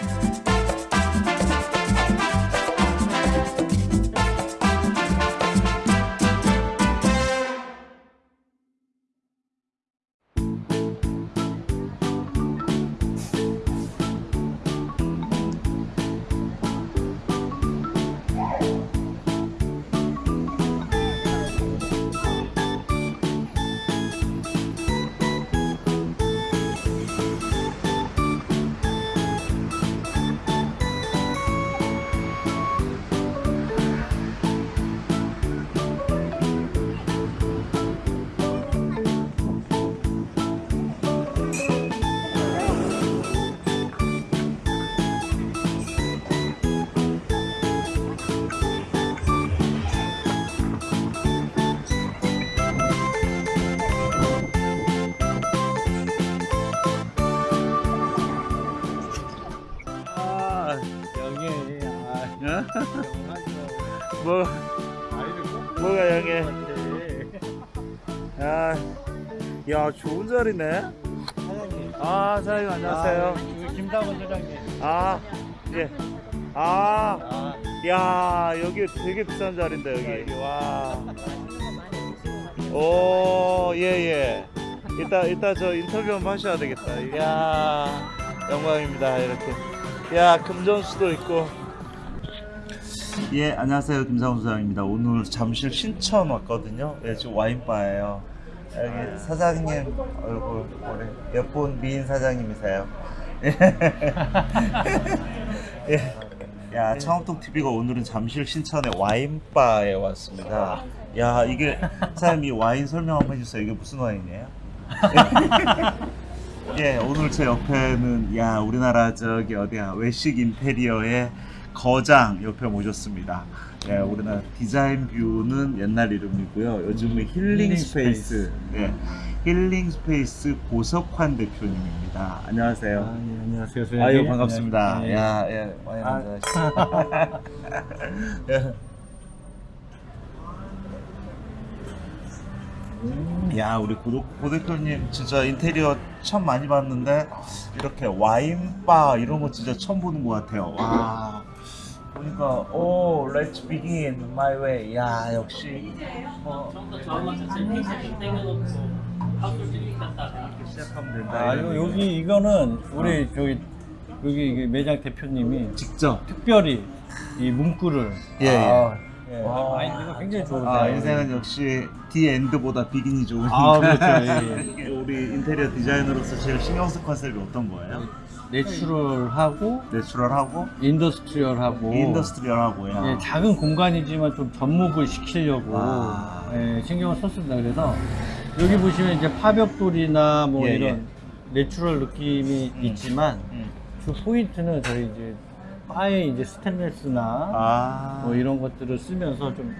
아, 야 좋은 자리네. 사장님 아 사장님 안녕하세요. 아, 여기 김다원 사장님 아 예. 아, 아야 여기 되게 비싼 자리인데 여기. 여기 와. 오, 예, 예. 이따, 이따 저 인터뷰 한번 하셔야 되겠다. 이야, 영광입니다. 이렇게. 야, 금전수도 있고. 예, 안녕하세요. 김상훈 소장입니다. 오늘 잠실 신천 왔거든요. 예, 지금 와인바예요. 여기 사장님 얼굴, 우리 예쁜 미인 사장님이세요. 예. 야, 청암동 TV가 오늘은 잠실 신천의 와인바에 왔습니다. 야, 이게 사장님 이 와인 설명 한번 해주세요. 이게 무슨 와인이에요? 예, 오늘 제 옆에는 야 우리나라 저기 어디야 외식 인테리어의 거장 옆에 모셨습니다. 예, 우리나라 디자인 뷰는 옛날 이름이고요. 요즘은 힐링 힐링 스페이스, 예, 힐링 스페이스 고석환 대표님입니다. 안녕하세요. 아, 예, 안녕하세요 소장님 아유 반갑습니다. 예, 예. 야, 예, 와인 아. 예. 야, 우리 고, 고 대표님 진짜 인테리어 참 많이 봤는데 이렇게 와인바 이런 거 진짜 처음 보는 것 같아요. 와. 보니까 오, let's begin my way. 야, 역시 어, 시작하면 된다. 아 이런 요, 여기 이거는 우리 저기 여기 매장 대표님이 직접 특별히 이 문구를 예, 예. 아, 예. 와. 마인드가 굉장히 좋으세요 아, 인생은 역시 디 엔드보다 비긴이 좋으니까. 아, 그렇죠. 예, 예. 우리 인테리어 디자이너로서 제일 신경 쓸 컨셉이 어떤 거예요? 내추럴하고 내추럴하고 인더스트리얼하고 인더스트리얼하고요. 예, 작은 공간이지만 좀 접목을 시키려고 아. 예, 신경을 썼습니다. 그래서 여기 보시면 이제 파벽돌이나 뭐 예, 이런 natural 느낌이 음. 있지만 음. 주 포인트는 저희 이제 바에 이제 스테인레스나 아, 뭐 이런 것들을 쓰면서 좀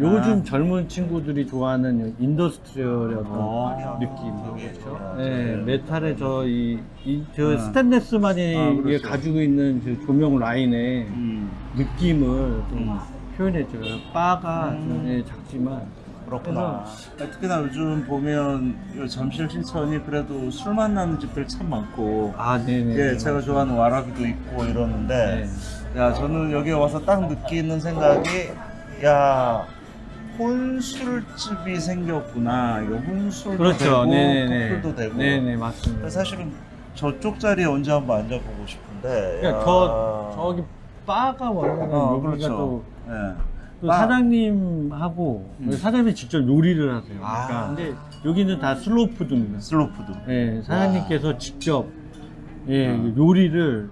요즘 아. 젊은 친구들이 좋아하는 industrial의 어떤 어. 느낌 그렇죠? 좋아. 네, 메탈의 저이 이, 저 아. 스테인레스만이 아, 이게 그렇죠. 가지고 있는 저 조명 라인의 음, 느낌을 좀 음. 표현해줘요. 바가 음. 좀, 예, 작지만 그렇구나. 아, 특히나 요즘 보면 요 잠실 신천이 그래도 술 만나는 집들 참 많고, 아 네네. 예, 제가 좋아하는 와라비도 있고 이러는데, 네. 야, 저는 여기 와서 딱 느끼는 생각이, 야, 혼술집이 생겼구나. 이거 혼술도 그렇죠. 되고, 네네네. 커플도 되고. 네네 맞습니다. 그래서 사실은 저쪽 자리에 언제 한번 앉아보고 싶은데. 그러니까 야. 저 저기 바가 원래는 어, 여기가 그렇죠. 또, 예. 또 바. 사장님하고 음. 사장님이 직접 요리를 하세요. 아. 그러니까 근데 여기는 다 슬로푸드입니다. 슬로푸드. 예, 사장님께서 직접 예, 요리를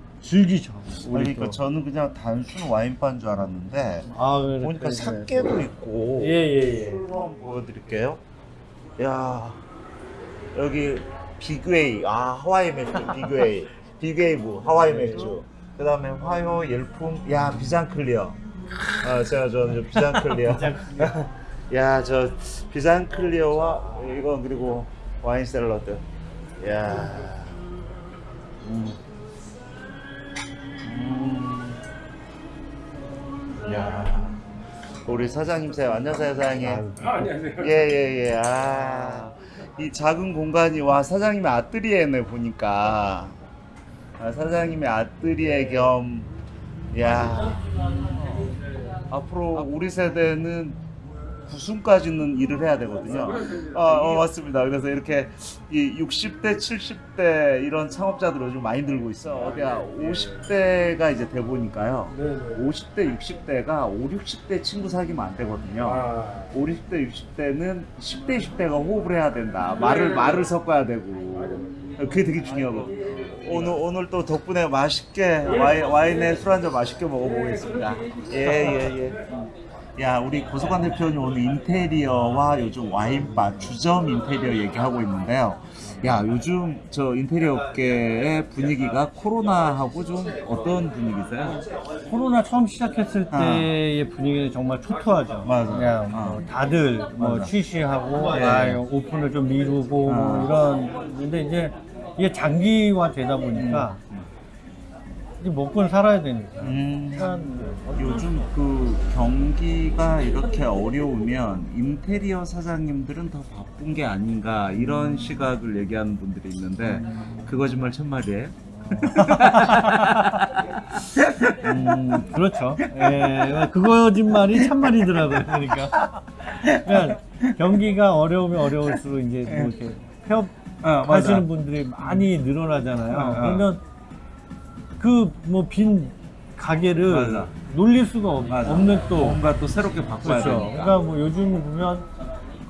우리 그러니까 또. 저는 그냥 단순 와인바인 줄 알았는데, 아, 그래, 보니까 그래, 사케도 있고. 예, 예, 예. 술로 한번 보여드릴게요. 야 여기 비그웨이. 아 하와이 맥주 비그웨이. 비그웨이브 하와이 맥주. 그 다음에 화요 열풍. 야 비잔클리어. 아 제가 저는 저 비잔클리어. 야 저 비잔클리어와 이거 그리고 와인 샐러드. 야. 음. 음. 야 우리 사장님세요 안녕하세요 사장님. 예예 예. 아 이 작은 공간이 와 사장님의 아뜨리에네 보니까. 아, 사장님의 아뜨리에 겸, 야. 앞으로 우리 세대는 9순까지는 일을 해야 되거든요. 아, 어, 맞습니다. 그래서 이렇게 이 60대, 70대 이런 창업자들 요즘 많이 들고 있어. 어디야 50대가 이제 돼 보니까요. 50대, 60대가 5, 60대 친구 사귀면 안 되거든요. 아. 5, 60대, 60대는 10대, 20대가 호흡을 해야 된다. 말을 말을 섞어야 되고. 그게 되게 중요하거든요. 오늘 오늘 또 덕분에 맛있게 와인, 와인에 술 한 잔 맛있게 먹어보겠습니다. 예 예 예, 야 우리 고소관 대표님 오늘 인테리어와 요즘 와인바 주점 인테리어 얘기하고 있는데요. 야 요즘 저 인테리어 업계의 분위기가 코로나하고 좀 어떤 분위기세요? 코로나 처음 시작했을 아. 때의 분위기는 정말 초토하죠. 맞아. 그냥 뭐 다들 뭐. 취시하고 네. 아, 오픈을 좀 미루고 아. 뭐 이런 근데 이제 이게 장기화 되다 보니까 이제 먹고는 살아야 되니까. 음. 요즘 그 경기가 이렇게 어려우면 인테리어 사장님들은 더 바쁜 게 아닌가 이런 시각을 얘기하는 분들이 있는데 그 거짓말 참말이에요? 음, 그렇죠. 예, 그 거짓말이 참말이더라고요. 그러니까. 그러니까 경기가 어려우면 어려울수록 이제 뭐 이렇게 폐업 어, 하시는 분들이 많이 늘어나잖아요. 어, 어. 그러면 그 뭐 빈 가게를 맞아. 놀릴 수가 없. 없는 또 뭔가 또 새롭게 바꿔야 그렇죠. 되니까. 그러니까 뭐 요즘 보면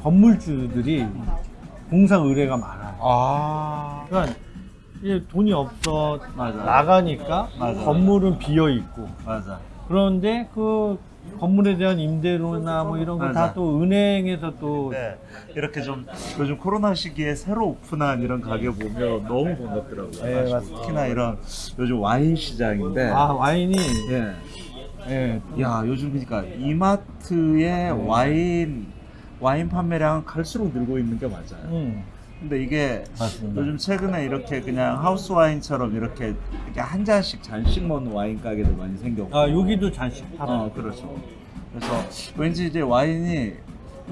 건물주들이 공사 의뢰가 많아요. 아 그러니까 돈이 없어 맞아. 나가니까 맞아. 건물은 비어 있고 맞아. 그런데 그 건물에 대한 임대료나 뭐 이런 거다 맞아. 또 은행에서 또 네, 이렇게 좀 요즘 코로나 시기에 새로 오픈한 이런 가게 보면 너무 반갑더라고요. 네. 맞습니다. 특히나 이런 요즘 와인 시장인데. 아, 와인이 예. 예, 야 요즘 그러니까 이마트의 와인 와인 판매량 갈수록 늘고 있는 게 맞아요. 음, 근데 이게 맞습니다. 요즘 최근에 이렇게 그냥 하우스 와인처럼 이렇게, 이렇게 한 잔씩 잔씩 먹는 와인 가게도 많이 생겼고. 아 여기도 잔씩 팔아. 어 그렇죠. 그래서 왠지 이제 와인이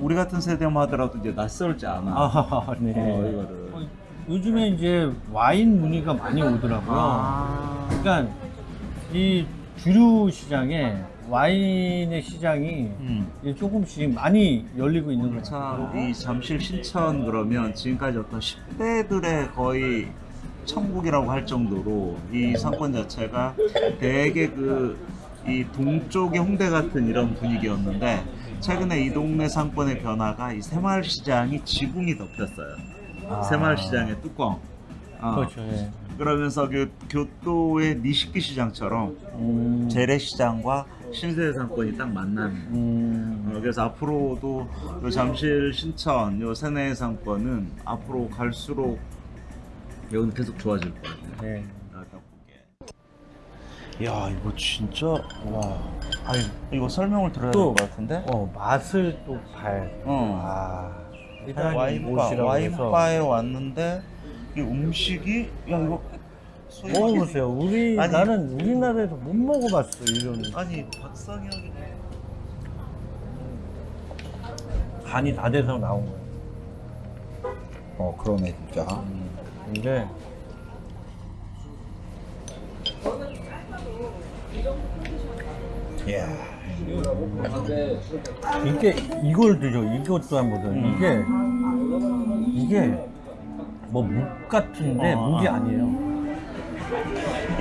우리 같은 세대만 하더라도 이제 낯설지 않아. 아, 네. 어, 이거를. 어, 요즘에 이제 와인 문의가 많이 오더라고요. 아. 그러니까 이 주류 시장에 와인의 시장이 음. 조금씩 많이 열리고 있는 거죠. 참, 이 잠실 신천 그러면 지금까지 어떤 10대들의 거의 천국이라고 할 정도로 이 상권 자체가 되게 그 이 동쪽의 홍대 같은 이런 분위기였는데 최근에 이 동네 상권의 변화가 이 새마을 시장이 지붕이 덮였어요. 아. 새마을 시장의 뚜껑. 어, 그렇죠. 예. 그러면서 그 교토의 니시키 시장처럼 음, 재래시장과 신세대 상권이 딱 만나는 음, 어, 그래서 앞으로도 요 잠실 신천 요 세내 상권은 앞으로 갈수록 여기는 계속 좋아질 것 같아요. 네. 야 이거 진짜 와. 아니 이거 설명을 들어야 또- 될것 같은데. 어 맛을 또 봐야 돼. 어. 아, 일단 와인바 와인바에 왔는데 이 음식이 야 이거 먹어보세요. 우리 아니. 나는 우리나라에서 못 먹어봤어 이런 아니 박상혁이 간이 다 돼서 나온 거야. 어 그러네 진짜. 근데 야. 이게 이걸 드죠. 이것도 한번. 음. 이게 이게 뭐 묵 같은데 어, 묵이 아. 아니에요.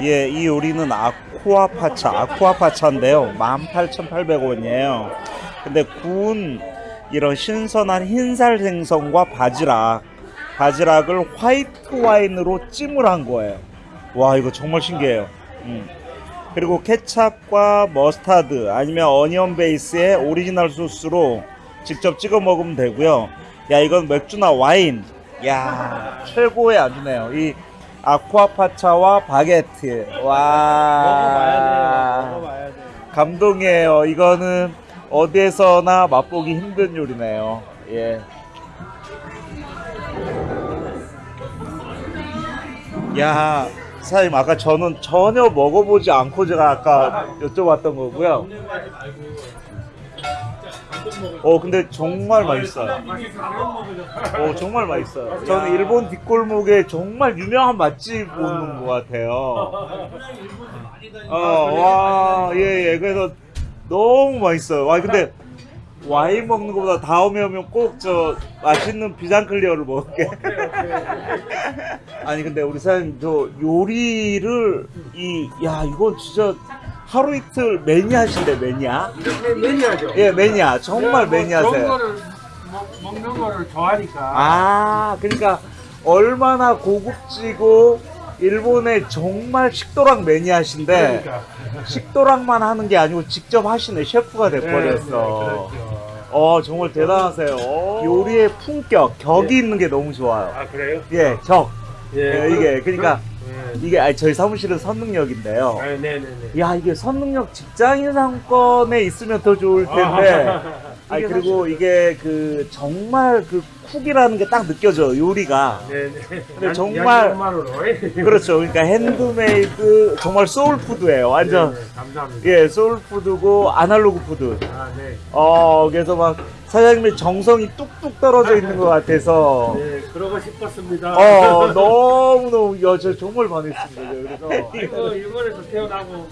예, 이 요리는 아쿠아파차, 아쿠아파차인데요. 18,800원이에요. 근데 구운 이런 신선한 흰살 생선과 바지락, 바지락을 화이트 와인으로 찜을 한 거예요. 와, 이거 정말 신기해요. 음. 그리고 케찹과 머스타드 아니면 onion 베이스의 오리지널 소스로 직접 찍어 먹으면 되고요. 야, 이건 맥주나 와인. 야, 최고의 안주네요. 이 acqua pazza와 바게트. 와. 먹어봐야 돼. 감동이에요. 이거는 어디에서나 맛보기 힘든 요리네요. 예. 야, 사장님 아까 저는 전혀 먹어보지 않고 제가 아까 여쭤봤던 거고요. 어 근데 정말 맛있어요. 어 정말 맛있어요. 저는 일본 뒷골목에 정말 유명한 맛집 오는 것 같아요. 어와예예 그래서 너무 맛있어요. 와 근데 와인 먹는 것보다 다음에 오면 꼭 저 맛있는 비장클리어를 먹을게. 아니 근데 우리 사장님 저 요리를 이 야 이거 진짜 하루 이틀 매니아신데 매니아? 네, 매니아죠. 예 매니아 정말 뭐 좋은 매니아세요. 거를 먹, 먹는 거를 좋아하니까. 아 그러니까 얼마나 고급지고 일본의 정말 식도락 매니아신데 그러니까. 식도락만 하는 게 아니고 직접 하시네 셰프가 네, 돼버렸어. 네, 그렇죠. 어 정말 대단하세요. 요리의 품격 격이 있는 게 너무 좋아요. 아 그래요? 예 격. 예, 예, 이게 그러니까 네. 이게 아니, 저희 사무실은 선릉역인데요. 아, 네네네. 야 이게 선릉역 직장인 상권에 있으면 더 좋을 텐데. 아니 그리고 이게 그 정말 그 cook이라는 게 딱 느껴져 요리가. 네네. 근데 정말-. 그렇죠. 그러니까 핸드메이드 정말 소울푸드예요. 완전 네, 감사합니다. 예 소울푸드고 아날로그 food. 아 네. 어 그래서 막 사장님의 정성이 뚝뚝 떨어져 있는 것 같아서. 네 그러고 싶었습니다. 어 너무 너무 야저 정말 반했습니다. 그래서 이거 일본에서 태어나고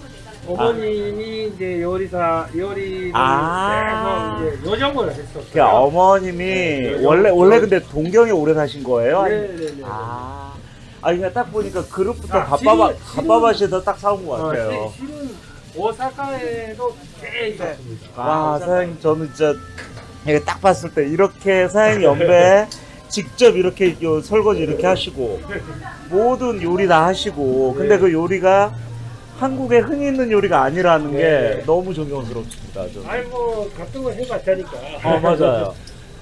어머님이 이제 요리사 요리를 아. 해서 이제 요정을 했었어요. 그 어머님이 네, 원래 요- 원래 요- 근데 동경에 오래 사신 거예요? 네네네. 아, 아니 그냥 딱 보니까 그릇부터 아, 실은- 밥바바시에서 딱 사온 것 어, 같아요. 시- 실은 오사카에도 꽤 있었습니다. 와 사장님 저는 진짜 이게 딱 봤을 때 이렇게 사장님 연배 직접 이렇게 요 설거지 이렇게 하시고 모든 요리 다 하시고 근데 네. 그 요리가 한국에 흔히 있는 요리가 아니라는 게 네. 너무 존경스럽습니다. 저는. 아이 뭐 같은 거 해봤자니까. 어 맞아요.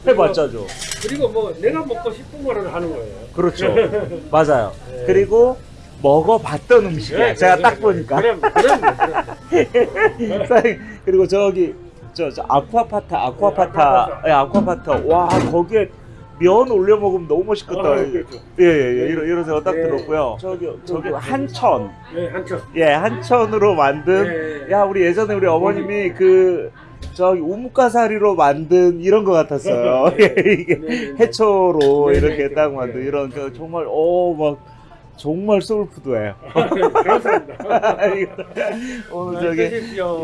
해봤자죠. 그리고 뭐 내가 먹고 싶은 거를 하는 거예요. 그렇죠. 맞아요. 네. 그리고 먹어봤던 음식이야. 네, 제가 네, 딱 네. 보니까. 그럼 그럼 그럼. 그리고 저기 저, 저 아쿠아파타 아쿠아파타 예, 아쿠아파타 와 거기에 면 올려 먹으면 너무 맛있겠다. 아, 그렇죠. 예예 예 이런 이런 생각 딱 네. 들었고요. 저기 저기 한천 네 한쪽. 예 한천으로 만든 네. 야 우리 예전에 우리 어머님이 그 저기 우뭇가사리로 만든 이런 것 같았어요. 예, 이게 네, 네. 해초로 네, 이렇게 네, 딱 네. 만든 이런 그 정말 오막 정말 소울푸드예요. 감사합니다. 오늘 저기.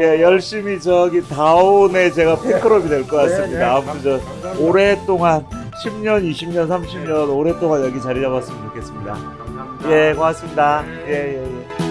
예, 열심히 저기 다온에 제가 팬클럽이 될 것 같습니다. 네, 네. 아무튼 저 감사합니다. 오랫동안 10년, 20년, 30년 오랫동안 여기 자리 잡았으면 좋겠습니다. 감사합니다. 예, 고맙습니다. 예, 예, 예.